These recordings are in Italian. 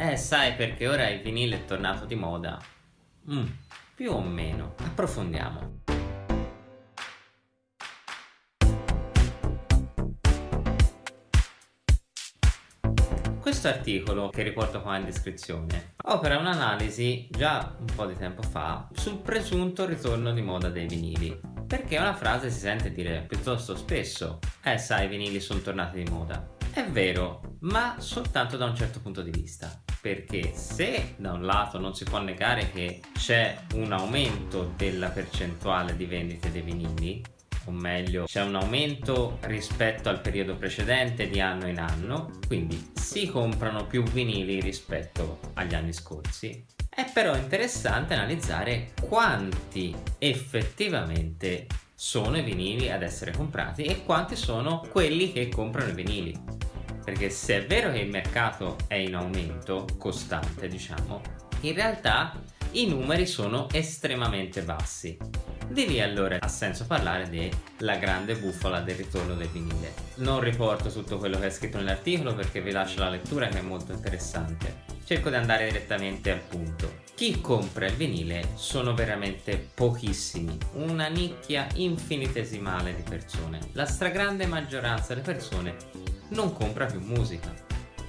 Eh, sai perché ora il vinile è tornato di moda? Mm, più o meno. Approfondiamo. Questo articolo, che riporto qua in descrizione, opera un'analisi già un po' di tempo fa sul presunto ritorno di moda dei vinili. Perché una frase si sente dire piuttosto spesso, eh sai i vinili sono tornati di moda. È vero, ma soltanto da un certo punto di vista perché se da un lato non si può negare che c'è un aumento della percentuale di vendite dei vinili o meglio c'è un aumento rispetto al periodo precedente di anno in anno quindi si comprano più vinili rispetto agli anni scorsi. È però interessante analizzare quanti effettivamente sono i vinili ad essere comprati e quanti sono quelli che comprano i vinili perché se è vero che il mercato è in aumento costante diciamo in realtà i numeri sono estremamente bassi. Di lì allora ha senso parlare della grande bufala del ritorno del vinile. Non riporto tutto quello che è scritto nell'articolo perché vi lascio la lettura che è molto interessante. Cerco di andare direttamente al punto. Chi compra il vinile sono veramente pochissimi una nicchia infinitesimale di persone. La stragrande maggioranza delle persone non compra più musica.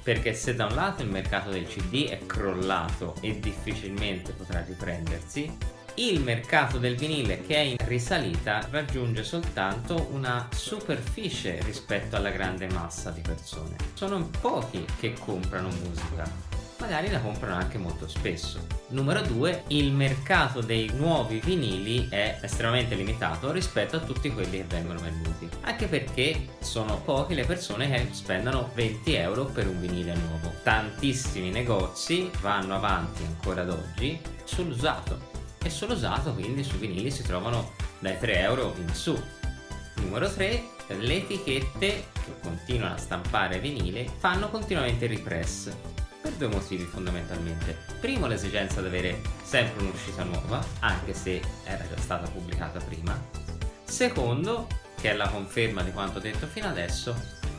Perché se da un lato il mercato del cd è crollato e difficilmente potrà riprendersi il mercato del vinile che è in risalita raggiunge soltanto una superficie rispetto alla grande massa di persone. Sono pochi che comprano musica magari la comprano anche molto spesso. Numero 2, il mercato dei nuovi vinili è estremamente limitato rispetto a tutti quelli che vengono venduti, anche perché sono poche le persone che spendono 20 euro per un vinile nuovo. Tantissimi negozi vanno avanti ancora ad oggi sull'usato e sull'usato quindi sui vinili si trovano dai 3 euro in su. Numero 3, le etichette che continuano a stampare vinile fanno continuamente ripress per due motivi fondamentalmente. Primo l'esigenza di avere sempre un'uscita nuova, anche se era già stata pubblicata prima. Secondo, che è la conferma di quanto detto fino adesso,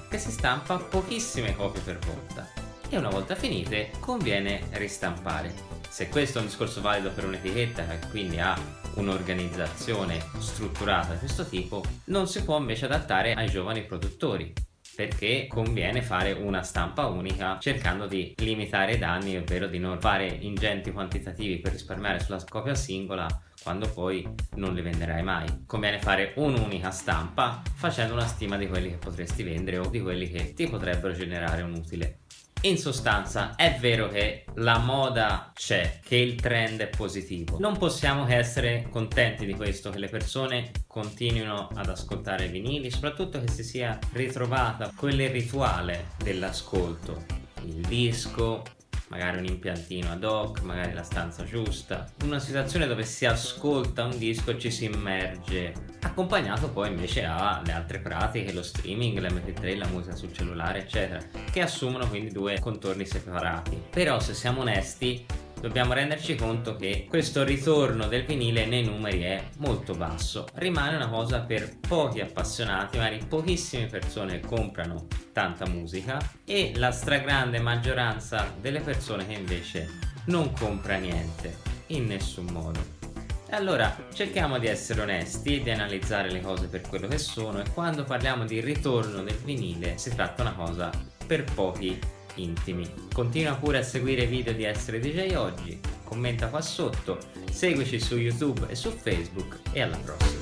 che si stampa pochissime copie per volta e una volta finite conviene ristampare. Se questo è un discorso valido per un'etichetta che quindi ha un'organizzazione strutturata di questo tipo, non si può invece adattare ai giovani produttori perché conviene fare una stampa unica cercando di limitare i danni ovvero di non fare ingenti quantitativi per risparmiare sulla copia singola quando poi non li venderai mai. Conviene fare un'unica stampa facendo una stima di quelli che potresti vendere o di quelli che ti potrebbero generare un utile. In sostanza è vero che la moda c'è, che il trend è positivo. Non possiamo che essere contenti di questo, che le persone continuino ad ascoltare vinili, soprattutto che si sia ritrovata quel rituale dell'ascolto. Il disco, magari un impiantino ad hoc, magari la stanza giusta, una situazione dove si ascolta un disco e ci si immerge, accompagnato poi invece alle altre pratiche, lo streaming, l'MP3, la musica sul cellulare eccetera, che assumono quindi due contorni separati. Però se siamo onesti dobbiamo renderci conto che questo ritorno del vinile nei numeri è molto basso. Rimane una cosa per pochi appassionati magari pochissime persone comprano tanta musica e la stragrande maggioranza delle persone che invece non compra niente in nessun modo. Allora cerchiamo di essere onesti e di analizzare le cose per quello che sono e quando parliamo di ritorno del vinile si tratta una cosa per pochi intimi. Continua pure a seguire i video di Essere DJ Oggi, commenta qua sotto, seguici su YouTube e su Facebook e alla prossima.